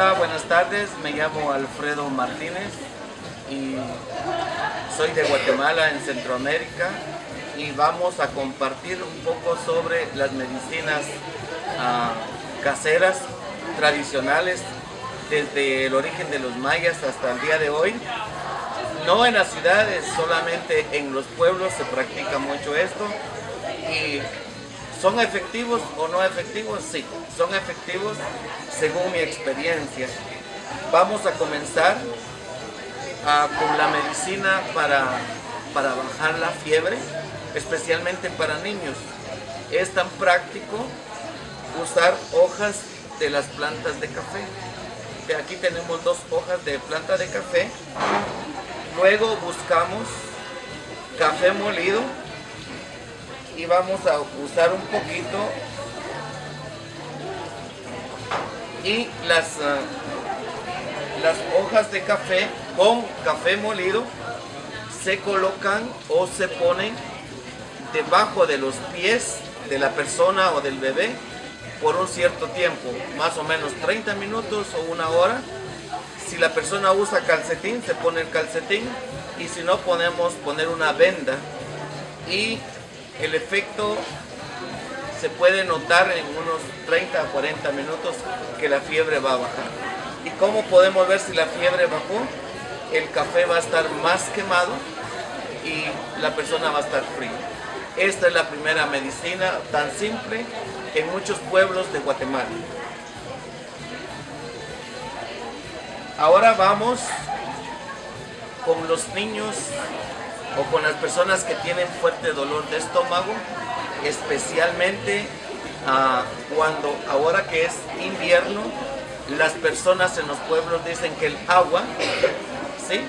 Hola, buenas tardes. Me llamo Alfredo Martínez y soy de Guatemala en Centroamérica y vamos a compartir un poco sobre las medicinas ah, caseras tradicionales desde el origen de los mayas hasta el día de hoy. No en las ciudades, solamente en los pueblos se practica mucho esto y ¿Son efectivos o no efectivos? Sí, son efectivos según mi experiencia. Vamos a comenzar ah, con la medicina para, para bajar la fiebre, especialmente para niños. Es tan práctico usar hojas de las plantas de café. Aquí tenemos dos hojas de planta de café. Luego buscamos café molido y vamos a usar un poquito y las, ah, las hojas de café con café molido se colocan o se ponen debajo de los pies de la persona o del bebé por un cierto tiempo, más o menos 30 minutos o una hora. Si la persona usa calcetín, se pone el calcetín y si no podemos poner una venda y el efecto se puede notar en unos 30 a 40 minutos que la fiebre va a bajar. ¿Y cómo podemos ver si la fiebre bajó? El café va a estar más quemado y la persona va a estar fría. Esta es la primera medicina tan simple en muchos pueblos de Guatemala. Ahora vamos con los niños o con las personas que tienen fuerte dolor de estómago, especialmente ah, cuando ahora que es invierno, las personas en los pueblos dicen que el agua ¿sí?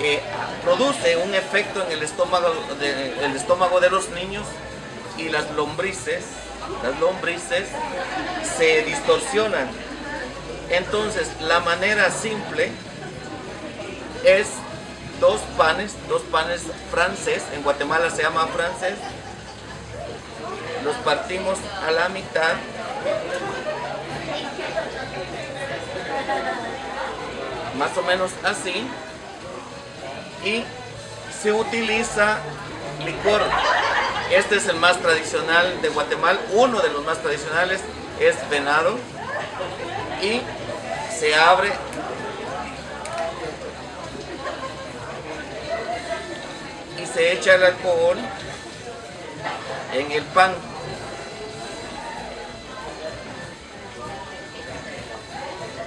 Eh, produce un efecto en el estómago, de, el estómago de los niños y las lombrices, las lombrices se distorsionan. Entonces, la manera simple es dos panes, dos panes francés, en Guatemala se llama francés. Los partimos a la mitad. Más o menos así. Y se utiliza licor. Este es el más tradicional de Guatemala. Uno de los más tradicionales es venado. Y se abre se echa el alcohol en el pan.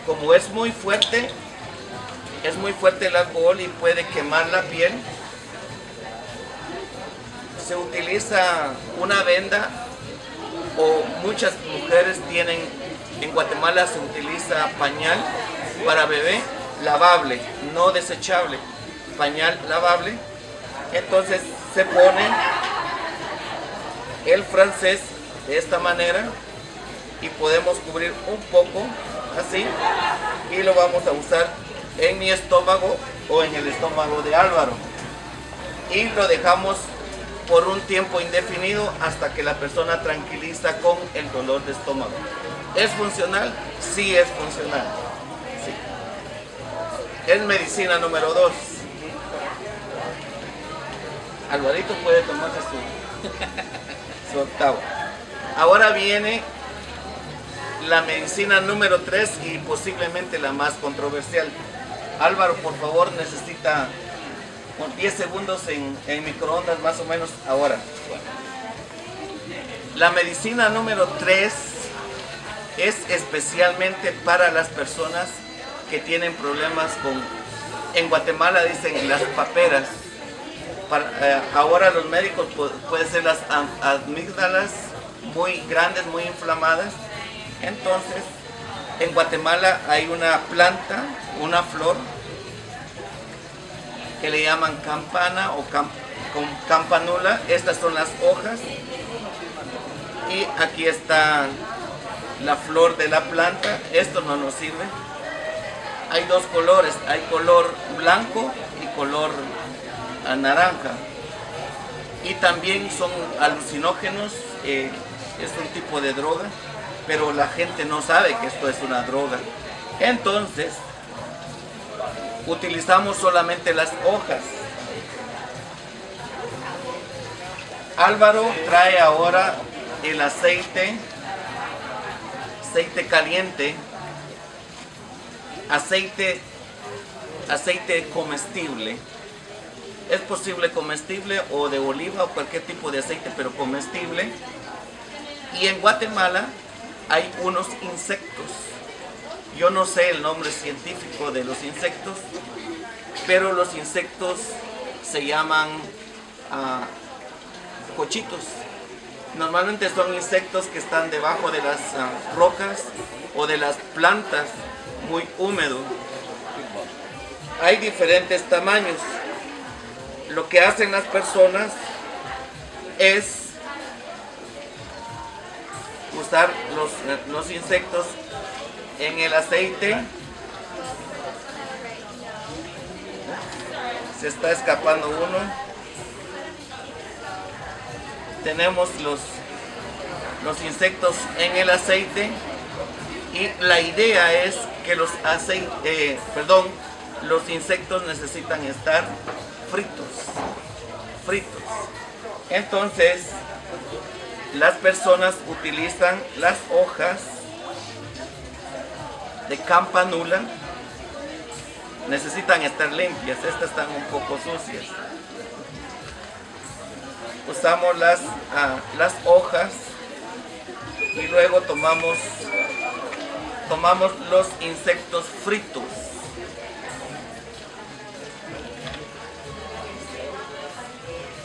Como es muy fuerte, es muy fuerte el alcohol y puede quemar la piel, se utiliza una venda o muchas mujeres tienen, en Guatemala se utiliza pañal para bebé lavable, no desechable, pañal lavable entonces se pone el francés de esta manera y podemos cubrir un poco así y lo vamos a usar en mi estómago o en el estómago de Álvaro y lo dejamos por un tiempo indefinido hasta que la persona tranquiliza con el dolor de estómago. ¿Es funcional? Sí es funcional. Es medicina número 2. Alvarito puede tomarse su, su octavo. Ahora viene la medicina número 3 y posiblemente la más controversial. Álvaro, por favor, necesita 10 segundos en, en microondas más o menos ahora. La medicina número 3 es especialmente para las personas que tienen problemas con, en Guatemala dicen las paperas, eh, ahora los médicos pueden ser las amígdalas muy grandes, muy inflamadas. Entonces, en Guatemala hay una planta, una flor, que le llaman campana o campanula. Estas son las hojas. Y aquí está la flor de la planta. Esto no nos sirve. Hay dos colores, hay color blanco y color naranja. Y también son alucinógenos, eh, es un tipo de droga, pero la gente no sabe que esto es una droga. Entonces, utilizamos solamente las hojas. Álvaro trae ahora el aceite, aceite caliente, aceite, aceite comestible. Es posible comestible o de oliva o cualquier tipo de aceite, pero comestible. Y en Guatemala hay unos insectos. Yo no sé el nombre científico de los insectos, pero los insectos se llaman ah, cochitos. Normalmente son insectos que están debajo de las ah, rocas o de las plantas muy húmedos. Hay diferentes tamaños. Lo que hacen las personas es usar los, insectos en el aceite. Se está escapando uno. Tenemos los, los insectos en el aceite y la idea es que los eh, perdón, los insectos necesitan estar fritos, fritos. Entonces, las personas utilizan las hojas de campanula. Necesitan estar limpias, estas están un poco sucias. Usamos las, ah, las hojas y luego tomamos, tomamos los insectos fritos.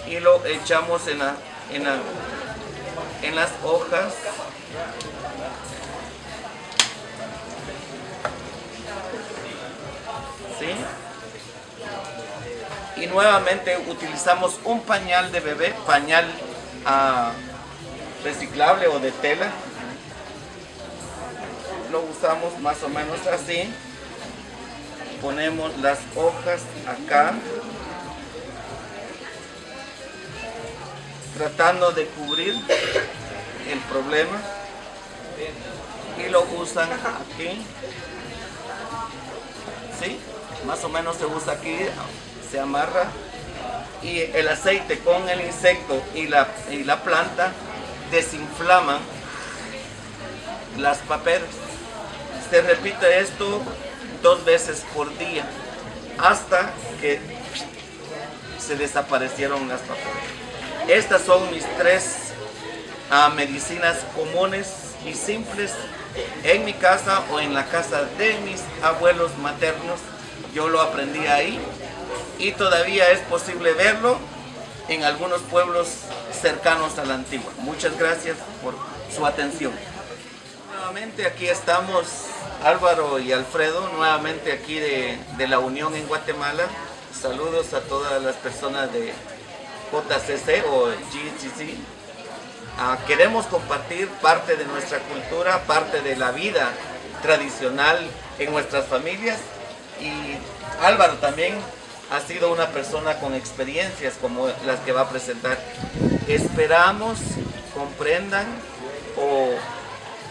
Y lo echamos en, la, en, la, en las hojas. ¿Sí? y nuevamente utilizamos un pañal de bebé pañal uh, reciclable o de tela. Lo usamos más o menos así. Ponemos las hojas acá tratando de cubrir el problema. Y lo usan aquí. ¿sí? más o menos se usa aquí se amarra. Y el aceite con el insecto y la, y la planta desinflaman las paperas. Se repite esto dos veces por día hasta que se desaparecieron las paperas estas son mis tres ah, medicinas comunes y simples en mi casa o en la casa de mis abuelos maternos. Yo lo aprendí ahí y todavía es posible verlo en algunos pueblos cercanos a la antigua. Muchas gracias por su atención. Nuevamente aquí estamos Álvaro y Alfredo, nuevamente aquí de, de la Unión en Guatemala. Saludos a todas las personas de JCC o GCC, ah, queremos compartir parte de nuestra cultura, parte de la vida tradicional en nuestras familias y Álvaro también ha sido una persona con experiencias como las que va a presentar. Esperamos comprendan o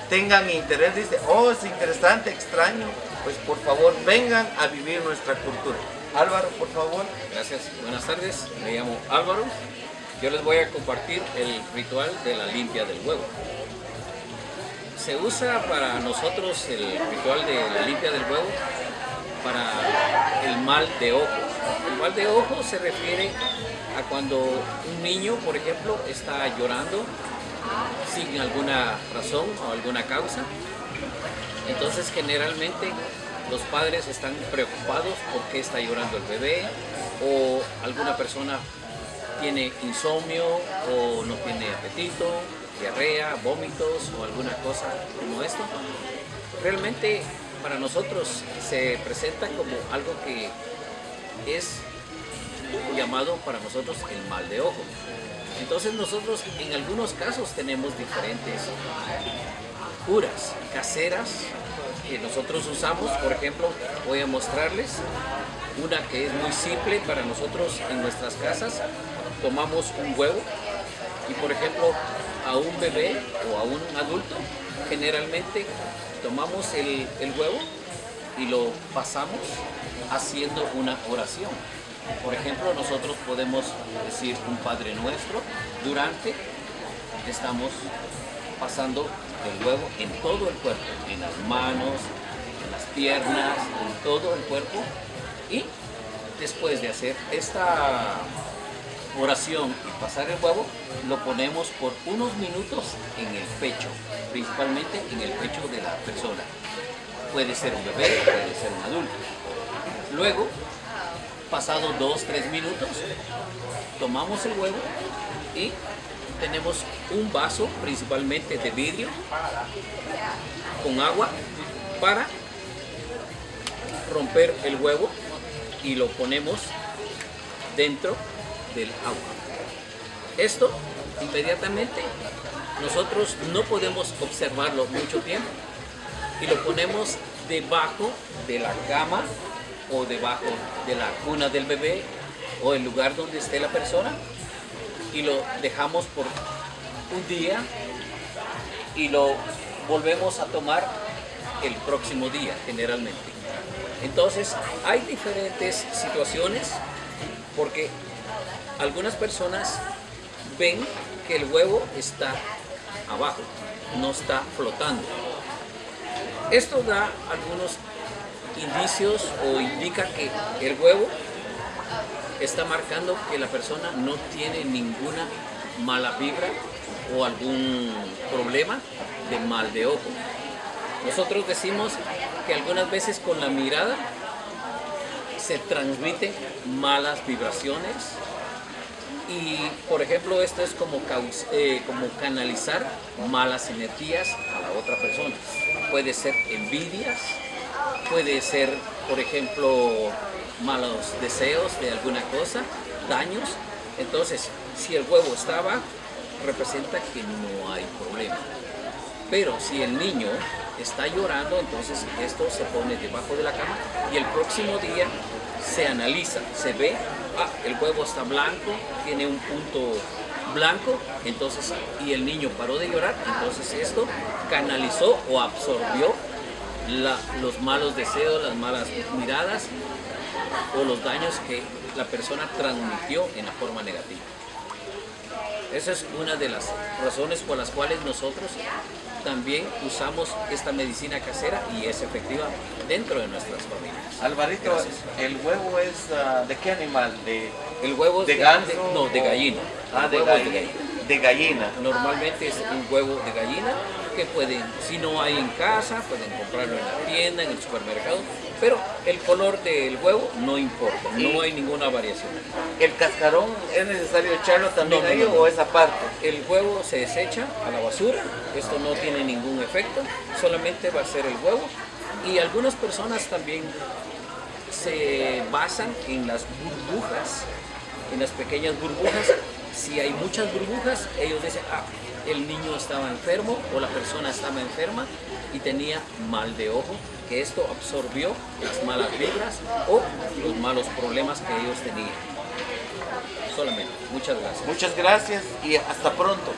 tengan interés, dice, oh es interesante, extraño, pues por favor vengan a vivir nuestra cultura. Álvaro, por favor. Gracias. Buenas tardes. Me llamo Álvaro. Yo les voy a compartir el ritual de la limpia del huevo. Se usa para nosotros el ritual de la limpia del huevo para el mal de ojo. El mal de ojo se refiere a cuando un niño, por ejemplo, está llorando sin alguna razón o alguna causa. Entonces generalmente los padres están preocupados por qué está llorando el bebé o alguna persona tiene insomnio o no tiene apetito, diarrea, vómitos o alguna cosa como esto. Realmente para nosotros se presenta como algo que es llamado para nosotros el mal de ojo. Entonces nosotros en algunos casos tenemos diferentes curas caseras que nosotros usamos. Por ejemplo, voy a mostrarles una que es muy simple para nosotros en nuestras casas. Tomamos un huevo y por ejemplo a un bebé o a un adulto generalmente tomamos el, huevo y lo pasamos haciendo una oración. Por ejemplo, nosotros podemos decir un Padre Nuestro durante estamos pasando el huevo en todo el cuerpo, en las manos, en las piernas, en todo el cuerpo y después de hacer esta oración y pasar el huevo, lo ponemos por unos minutos en el pecho, principalmente en el pecho de la persona. Puede ser un bebé, puede ser un adulto. Luego, pasado dos, tres minutos, tomamos el huevo y tenemos un vaso, principalmente de vidrio, con agua para romper el huevo y lo ponemos dentro del agua. Esto inmediatamente nosotros no podemos observarlo mucho tiempo y lo ponemos debajo de la cama o debajo de la cuna del bebé o el lugar donde esté la persona y lo dejamos por un día y lo volvemos a tomar el próximo día generalmente. Entonces hay diferentes situaciones porque algunas personas ven que el huevo está abajo, no está flotando. Esto da algunos indicios o indica que el huevo está marcando que la persona no tiene ninguna mala vibra o algún problema de mal de ojo. Nosotros decimos que algunas veces con la mirada se transmiten malas vibraciones y por ejemplo esto es como, eh, como canalizar malas energías a la otra persona. Puede ser envidias, puede ser por ejemplo malos deseos de alguna cosa, daños. Entonces, si el huevo está abajo, representa que no hay problema. Pero si el niño está llorando, entonces esto se pone debajo de la cama y el próximo día se analiza, se ve, ah, el huevo está blanco, tiene un punto blanco, entonces, y el niño paró de llorar, entonces esto canalizó o absorbió los malos deseos, las malas miradas o los daños que la persona transmitió en la forma negativa. Esa es una de las razones por las cuales nosotros también usamos esta medicina casera y es efectiva dentro de nuestras familias. Alvarito, ¿el huevo es ah, de qué animal? ¿De, el huevo de, ganso? no, de gallina. Ah, de, gallina. de gallina. Normalmente es un huevo de gallina que pueden, si no hay en casa, pueden comprarlo en la tienda, en el supermercado, pero el color del huevo no importa, no hay ninguna variación. ¿El cascarón es necesario echarlo también ahí o esa parte? El huevo se desecha a la basura, esto no tiene ningún efecto, solamente va a ser el huevo y algunas personas también se basan en las burbujas, en las pequeñas burbujas. Si hay muchas burbujas, ellos dicen, ah, el niño estaba enfermo o la persona estaba enferma y tenía mal de ojo, que esto absorbió las malas vibras o los malos problemas que ellos tenían. Solamente. Muchas gracias. Muchas gracias y hasta pronto.